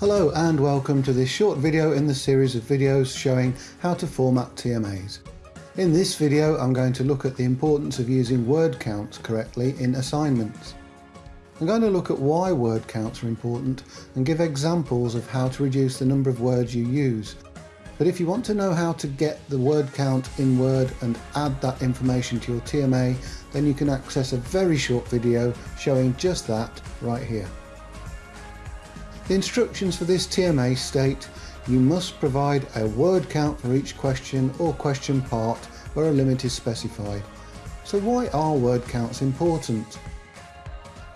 Hello and welcome to this short video in the series of videos showing how to format TMAs. In this video I'm going to look at the importance of using word counts correctly in assignments. I'm going to look at why word counts are important and give examples of how to reduce the number of words you use. But if you want to know how to get the word count in Word and add that information to your TMA, then you can access a very short video showing just that right here. The instructions for this TMA state you must provide a word count for each question or question part where a limit is specified. So why are word counts important?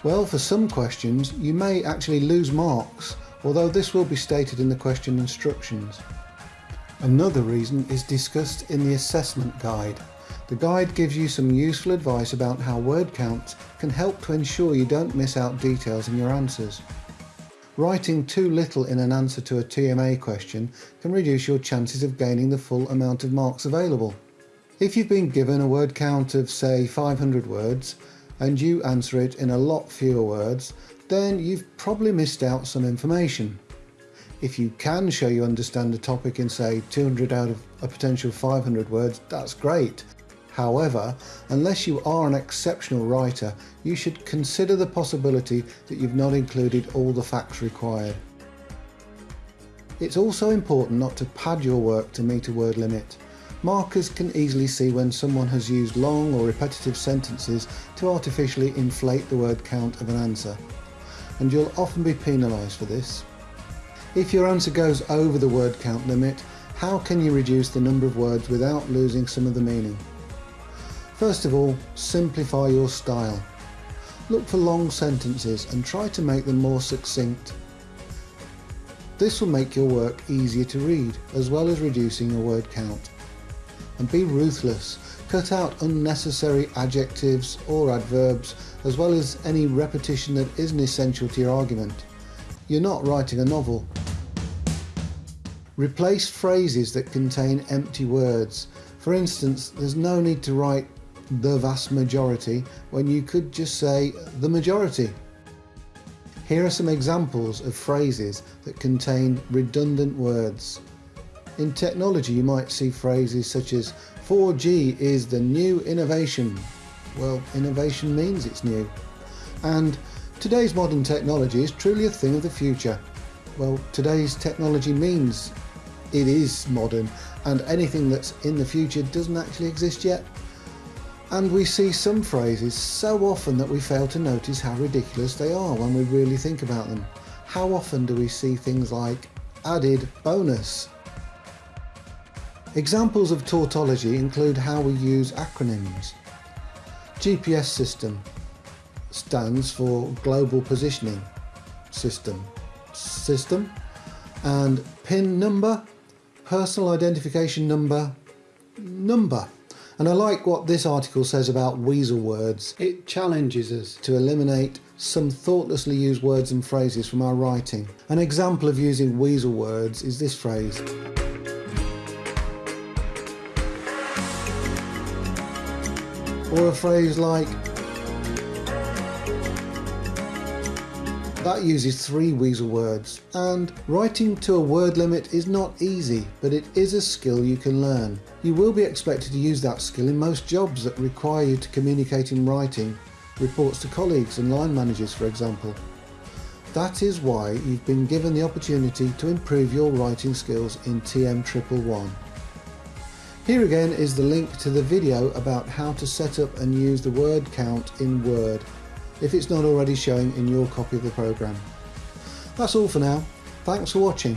Well, for some questions you may actually lose marks, although this will be stated in the question instructions. Another reason is discussed in the assessment guide. The guide gives you some useful advice about how word counts can help to ensure you don't miss out details in your answers. Writing too little in an answer to a TMA question can reduce your chances of gaining the full amount of marks available. If you've been given a word count of say 500 words and you answer it in a lot fewer words, then you've probably missed out some information. If you can show you understand a topic in say 200 out of a potential 500 words, that's great. However, unless you are an exceptional writer, you should consider the possibility that you've not included all the facts required. It's also important not to pad your work to meet a word limit. Markers can easily see when someone has used long or repetitive sentences to artificially inflate the word count of an answer, and you'll often be penalised for this. If your answer goes over the word count limit, how can you reduce the number of words without losing some of the meaning? First of all, simplify your style. Look for long sentences and try to make them more succinct. This will make your work easier to read, as well as reducing your word count. And be ruthless. Cut out unnecessary adjectives or adverbs, as well as any repetition that isn't essential to your argument. You're not writing a novel. Replace phrases that contain empty words. For instance, there's no need to write the vast majority when you could just say the majority. Here are some examples of phrases that contain redundant words. In technology you might see phrases such as 4G is the new innovation. Well, innovation means it's new. And today's modern technology is truly a thing of the future. Well, today's technology means it is modern and anything that's in the future doesn't actually exist yet. And we see some phrases so often that we fail to notice how ridiculous they are when we really think about them. How often do we see things like added bonus? Examples of tautology include how we use acronyms. GPS system stands for Global Positioning System. System and PIN number, personal identification number, number. And I like what this article says about weasel words. It challenges us to eliminate some thoughtlessly used words and phrases from our writing. An example of using weasel words is this phrase. Or a phrase like, That uses three weasel words, and writing to a word limit is not easy, but it is a skill you can learn. You will be expected to use that skill in most jobs that require you to communicate in writing, reports to colleagues and line managers for example. That is why you've been given the opportunity to improve your writing skills in TM111. Here again is the link to the video about how to set up and use the word count in Word if it's not already showing in your copy of the programme. That's all for now. Thanks for watching.